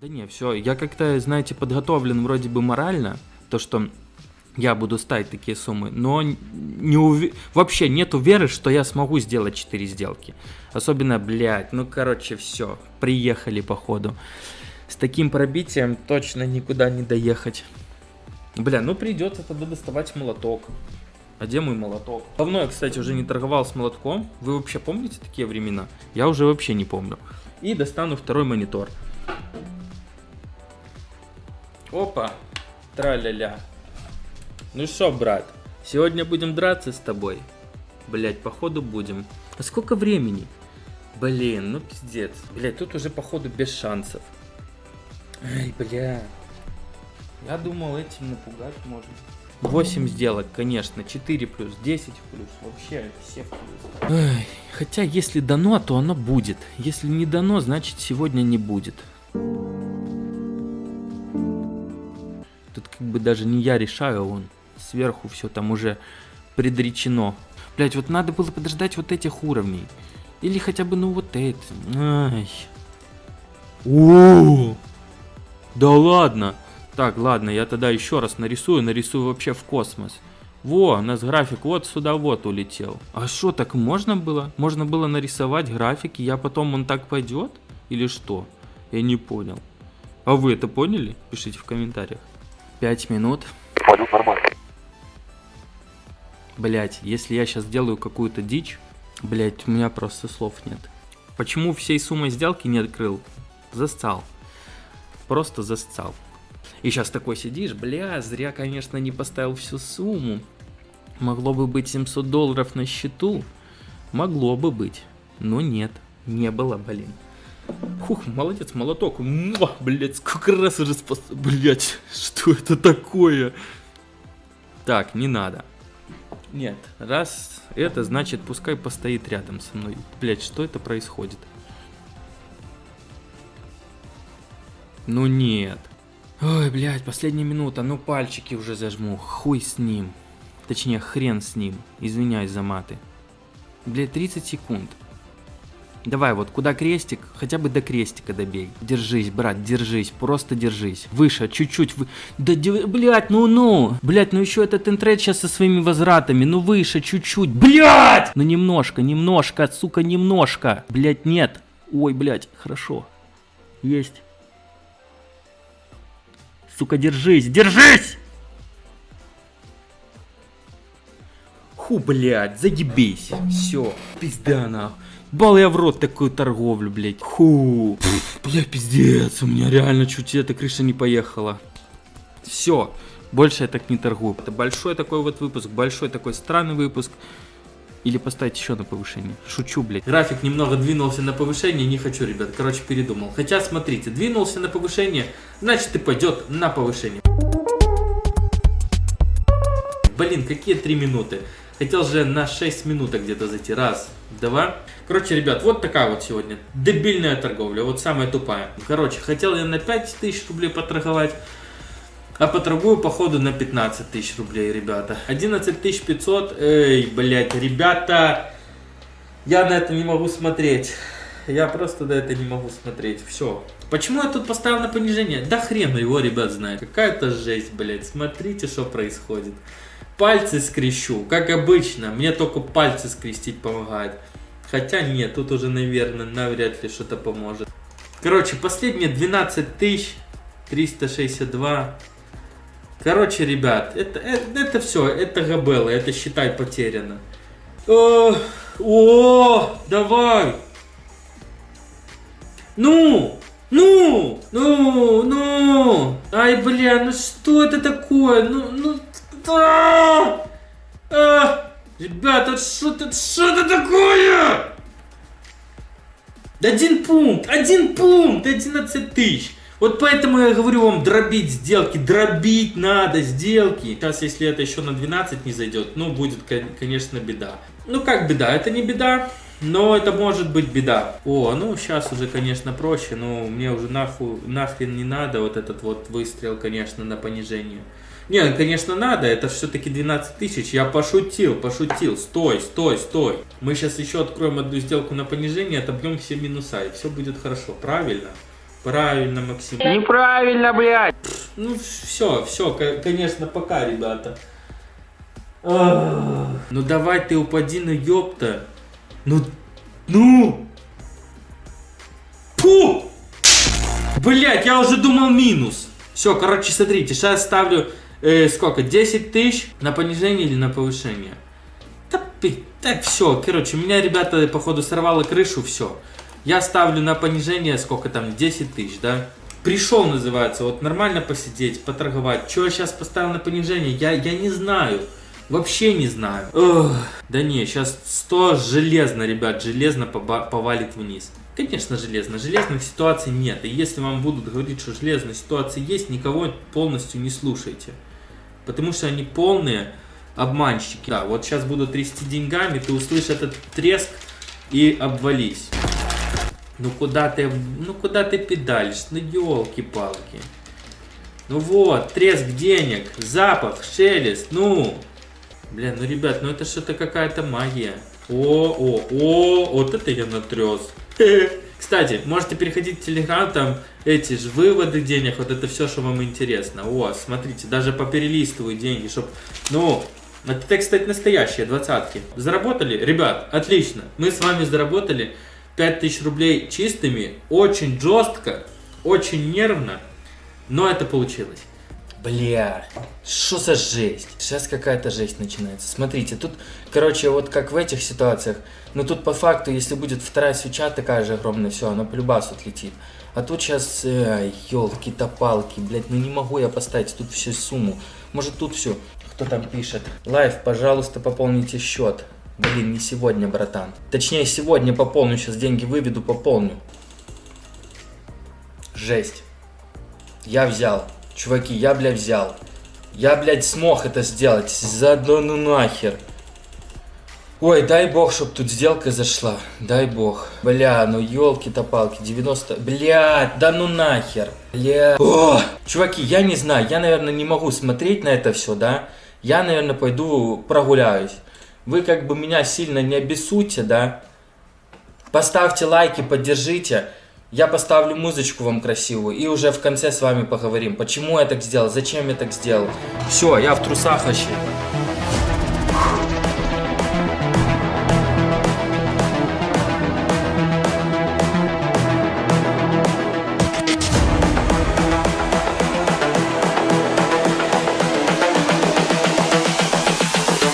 Да не, все, я как-то, знаете, подготовлен вроде бы морально, то, что я буду ставить такие суммы, но не ув... вообще нету веры, что я смогу сделать 4 сделки. Особенно, блядь, ну короче, все, приехали походу. С таким пробитием точно никуда не доехать. Бля, ну придется тогда доставать молоток. А где мой молоток? Давно я, кстати, уже не торговал с молотком. Вы вообще помните такие времена? Я уже вообще не помню. И достану второй монитор. Опа, тра-ля-ля. Ну что, брат, сегодня будем драться с тобой? Блять, походу будем. А сколько времени? Блин, ну пиздец. Блять, тут уже походу без шансов. Ай, бля. Я думал этим напугать можно. 8 сделок, конечно, 4 плюс, 10 плюс, вообще всех плюс. Ай, хотя если дано, то оно будет. Если не дано, значит сегодня не будет. Как бы даже не я решаю, он сверху все там уже предречено. Блять, вот надо было подождать вот этих уровней. Или хотя бы, ну, вот это. Ай. О, да ладно. Так, ладно, я тогда еще раз нарисую, нарисую вообще в космос. Во, у нас график вот сюда вот улетел. А что, так можно было? Можно было нарисовать график, и я потом он так пойдет? Или что? Я не понял. А вы это поняли? Пишите в комментариях. Пять минут. Понял, нормально. Блять, если я сейчас делаю какую-то дичь, блять, у меня просто слов нет. Почему всей суммой сделки не открыл? Засцал. Просто засцал. И сейчас такой сидишь, бля, зря, конечно, не поставил всю сумму. Могло бы быть 700 долларов на счету. Могло бы быть. Но нет, не было, блин. Хух, молодец, молоток. Муа, блядь, сколько раз уже спас... Блядь, что это такое? Так, не надо. Нет, раз это, значит, пускай постоит рядом со мной. Блять, что это происходит? Ну нет. Ой, блядь, последняя минута, ну пальчики уже зажму. Хуй с ним. Точнее, хрен с ним. Извиняюсь за маты. Блядь, 30 секунд. Давай, вот куда крестик, хотя бы до крестика добей. Держись, брат, держись, просто держись. Выше, чуть-чуть. Вы... Да, блядь, ну-ну. Блядь, ну еще этот интрейд сейчас со своими возвратами. Ну выше, чуть-чуть. Блядь! Ну немножко, немножко, сука, немножко. Блядь, нет. Ой, блядь, хорошо. Есть. Сука, держись, держись! Ху, блядь, заебись. Все, пизда нахуй. Бал я в рот такую торговлю, блядь. Ху. Бля, пиздец, у меня реально чуть эта крыша не поехала. Все, больше я так не торгую. Это большой такой вот выпуск, большой такой странный выпуск. Или поставить еще на повышение. Шучу, блядь. График немного двинулся на повышение, не хочу, ребят. Короче, передумал. Хотя, смотрите, двинулся на повышение, значит и пойдет на повышение. Блин, какие три минуты. Хотел же на 6 минуток где-то зайти. Раз, два. Короче, ребят, вот такая вот сегодня дебильная торговля. Вот самая тупая. Короче, хотел я на 5 тысяч рублей поторговать. А поторгую, походу, на 15 тысяч рублей, ребята. 11 500. Эй, блядь, ребята. Я на это не могу смотреть. Я просто на это не могу смотреть. Все. Почему я тут поставил на понижение? Да хрен его, ребят, знает. Какая-то жесть, блядь. Смотрите, что происходит пальцы скрещу, как обычно. Мне только пальцы скрестить помогает. Хотя нет, тут уже, наверное, навряд ли что-то поможет. Короче, последние 12 тысяч 362. Короче, ребят, это, это, это все, это габелла, это считай потеряно. О, о, давай. Ну, ну, ну, ну. Ай, бля, ну что это такое? Ну, ну, Ребята, что это, что это такое? Один пункт, один пункт, 11 тысяч. Вот поэтому я говорю вам дробить сделки, дробить надо сделки. Сейчас, если это еще на 12 не зайдет, ну, будет, конечно, беда. Ну, как беда? Это не беда, но это может быть беда. О, ну, сейчас уже, конечно, проще, но мне уже нахуй, нахрен не надо вот этот вот выстрел, конечно, на понижение. Не, ну, конечно, надо, это все-таки 12 тысяч. Я пошутил, пошутил. Стой, стой, стой. Мы сейчас еще откроем одну сделку на понижение, отобьем все минуса, и все будет хорошо. Правильно? Правильно, Максим. Неправильно, блядь. Ну, все, все, конечно, пока, ребята. Ну давай ты упади, ну ёпта. Ну, ну. Пу! Блять, я уже думал минус. Все, короче, смотрите, сейчас ставлю э, сколько? 10 тысяч на понижение или на повышение? Да, так, все, короче, меня, ребята, походу сорвало крышу, все. Я ставлю на понижение, сколько там, 10 тысяч, да? Пришел, называется, вот нормально посидеть, поторговать. Что я сейчас поставил на понижение, я, я не знаю. Вообще не знаю. Ох, да не, сейчас 100 железно, ребят, железно повалит вниз. Конечно, железно. Железных ситуаций нет. И если вам будут говорить, что железные ситуации есть, никого полностью не слушайте. Потому что они полные обманщики. Да, вот сейчас буду трясти деньгами, ты услышишь этот треск и обвались. Ну куда ты, ну куда ты педалишь? Ну елки-палки. Ну вот, треск денег, запах, шелест, ну. Блин, ну ребят, ну это что-то какая-то магия. О, о, о, вот это я натрес. Кстати, можете переходить в Телеграм, там эти же выводы денег, вот это все, что вам интересно. О, смотрите, даже поперелистываю деньги, чтобы, ну, это, кстати, настоящие двадцатки. Заработали? Ребят, отлично. Мы с вами заработали 5000 рублей чистыми, очень жестко, очень нервно, но это получилось. Бля, что за жесть? Сейчас какая-то жесть начинается. Смотрите, тут, короче, вот как в этих ситуациях, но тут по факту, если будет вторая свеча такая же огромная, все, она по любасу отлетит. А тут сейчас, э, елки-то-палки, блядь, ну не могу я поставить тут всю сумму. Может тут все. Кто там пишет? Лайв, пожалуйста, пополните счет. Блин, не сегодня, братан. Точнее, сегодня пополню, сейчас деньги выведу, пополню. Жесть. Я взял. Чуваки, я, блядь, взял. Я, блядь, смог это сделать. Заодно ну нахер. Ой, дай бог, чтоб тут сделка зашла. Дай бог. Бля, ну елки-то палки, 90... Бля, да ну нахер. Бля. О! Чуваки, я не знаю, я, наверное, не могу смотреть на это все, да? Я, наверное, пойду прогуляюсь. Вы как бы меня сильно не обессудьте, да? Поставьте лайки, поддержите. Я поставлю музычку вам красивую и уже в конце с вами поговорим, почему я так сделал, зачем я так сделал. Все, я в трусах вообще.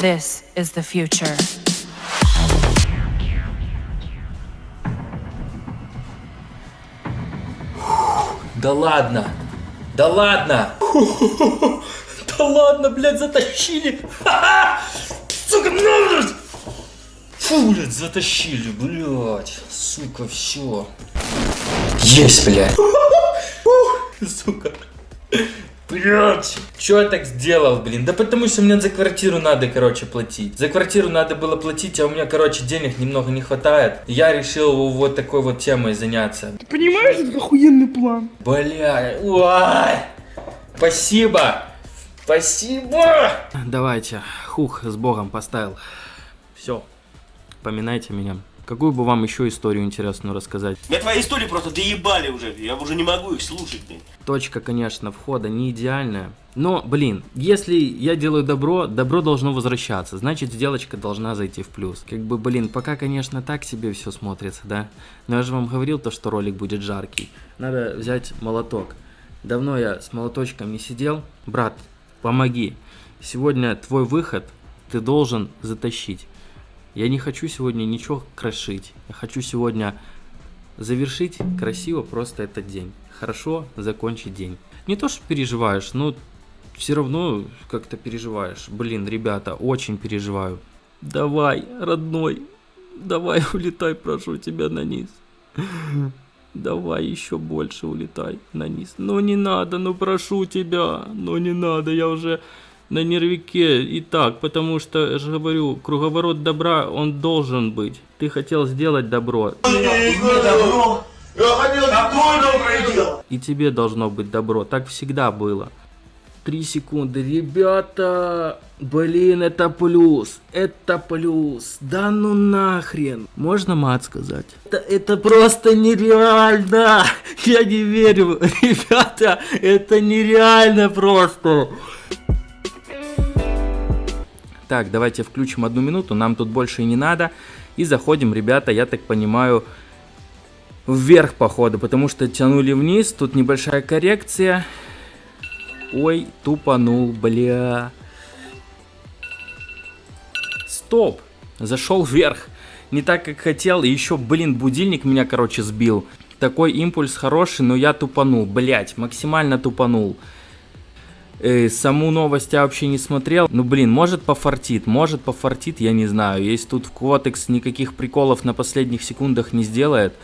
This is the future. Да ладно. Да ладно. Да ладно, блядь, затащили. Сука, ну, Фу, блядь, затащили, блядь. Сука, все. Есть, блядь. Сука. Блять, что я так сделал, блин? Да потому что мне за квартиру надо, короче, платить. За квартиру надо было платить, а у меня, короче, денег немного не хватает. Я решил вот такой вот темой заняться. Ты понимаешь, это охуенный план? Бля, ой, спасибо, спасибо. Давайте, хух, с богом поставил. Все, поминайте меня. Какую бы вам еще историю интересную рассказать? Мне твои истории просто доебали уже, я уже не могу их слушать, блин. Точка, конечно, входа не идеальная. Но, блин, если я делаю добро, добро должно возвращаться. Значит, сделочка должна зайти в плюс. Как бы, блин, пока, конечно, так себе все смотрится, да? Но я же вам говорил то, что ролик будет жаркий. Надо взять молоток. Давно я с молоточком не сидел. Брат, помоги. Сегодня твой выход ты должен затащить. Я не хочу сегодня ничего крошить. Я хочу сегодня завершить красиво просто этот день. Хорошо закончить день. Не то, что переживаешь, но все равно как-то переживаешь. Блин, ребята, очень переживаю. Давай, родной, давай улетай, прошу тебя на низ. Давай еще больше улетай на низ. Ну не надо, ну прошу тебя, ну не надо, я уже на нервике и так, потому что, я же говорю, круговорот добра, он должен быть. Ты хотел сделать добро. И тебе должно быть добро. Так всегда было. 3 секунды. Ребята, блин, это плюс. Это плюс. Да ну нахрен. Можно мат сказать? Это, это просто нереально. Я не верю. Ребята, это нереально просто. Так, давайте включим одну минуту, нам тут больше и не надо. И заходим, ребята, я так понимаю, вверх походу, потому что тянули вниз, тут небольшая коррекция. Ой, тупанул, бля. Стоп, зашел вверх. Не так, как хотел, и еще, блин, будильник меня, короче, сбил. Такой импульс хороший, но я тупанул, блять, максимально тупанул. Э, саму новость я вообще не смотрел. Ну, блин, может пофартит, может пофартит, я не знаю. Если тут Квотекс никаких приколов на последних секундах не сделает.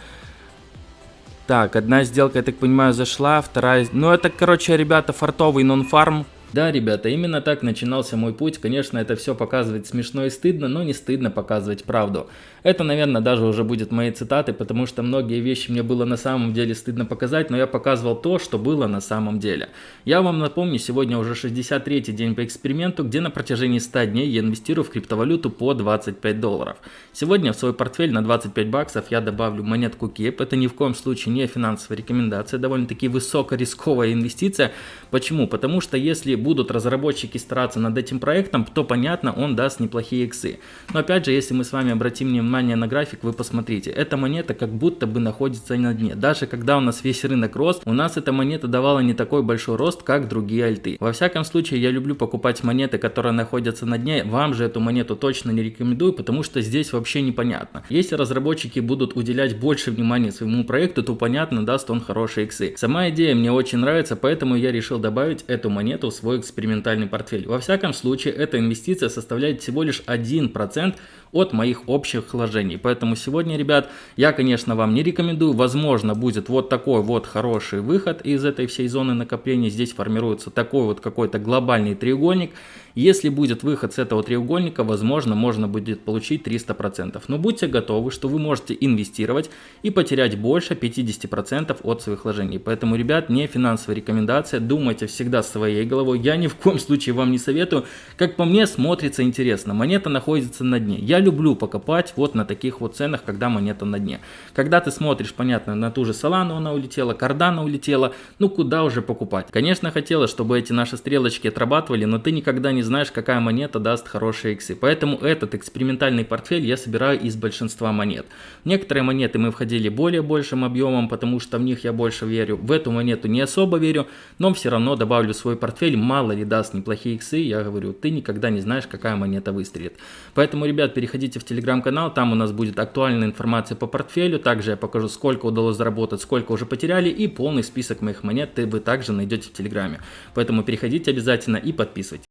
Так, одна сделка, я так понимаю, зашла, вторая... Ну, это, короче, ребята, фартовый нон-фарм. Да, ребята, именно так начинался мой путь. Конечно, это все показывает смешно и стыдно, но не стыдно показывать правду. Это, наверное, даже уже будет мои цитаты, потому что многие вещи мне было на самом деле стыдно показать, но я показывал то, что было на самом деле. Я вам напомню, сегодня уже 63-й день по эксперименту, где на протяжении 100 дней я инвестирую в криптовалюту по 25 долларов. Сегодня в свой портфель на 25 баксов я добавлю монетку KEP. Это ни в коем случае не финансовая рекомендация, довольно-таки высокорисковая инвестиция. Почему? Потому что если будут разработчики стараться над этим проектом, то понятно, он даст неплохие иксы. Но опять же, если мы с вами обратим внимание на график, вы посмотрите, эта монета как будто бы находится на дне. Даже когда у нас весь рынок рос, у нас эта монета давала не такой большой рост, как другие альты. Во всяком случае, я люблю покупать монеты, которые находятся на дне. Вам же эту монету точно не рекомендую, потому что здесь вообще непонятно. Если разработчики будут уделять больше внимания своему проекту, то понятно, даст он хорошие иксы. Сама идея мне очень нравится, поэтому я решил добавить эту монету в свой экспериментальный портфель. Во всяком случае, эта инвестиция составляет всего лишь 1% от моих общих вложений. Поэтому сегодня, ребят, я, конечно, вам не рекомендую. Возможно, будет вот такой вот хороший выход из этой всей зоны накопления. Здесь формируется такой вот какой-то глобальный треугольник. Если будет выход с этого треугольника, возможно, можно будет получить 300%. Но будьте готовы, что вы можете инвестировать и потерять больше 50% от своих вложений. Поэтому, ребят, не финансовая рекомендация. Думайте всегда своей головой. Я ни в коем случае вам не советую. Как по мне, смотрится интересно. Монета находится на дне. Я люблю покопать вот на таких вот ценах, когда монета на дне. Когда ты смотришь, понятно, на ту же Solana она улетела, Cardano улетела, ну куда уже покупать? Конечно, хотелось, чтобы эти наши стрелочки отрабатывали, но ты никогда не знаешь, какая монета даст хорошие иксы. Поэтому этот экспериментальный портфель я собираю из большинства монет. некоторые монеты мы входили более большим объемом, потому что в них я больше верю. В эту монету не особо верю, но все равно добавлю свой портфель, мало ли даст неплохие иксы, я говорю, ты никогда не знаешь, какая монета выстрелит. Поэтому, ребят, переходите в телеграм-канал, там у нас будет актуальная информация по портфелю, также я покажу, сколько удалось заработать, сколько уже потеряли, и полный список моих монет вы также найдете в телеграме. Поэтому переходите обязательно и подписывайтесь.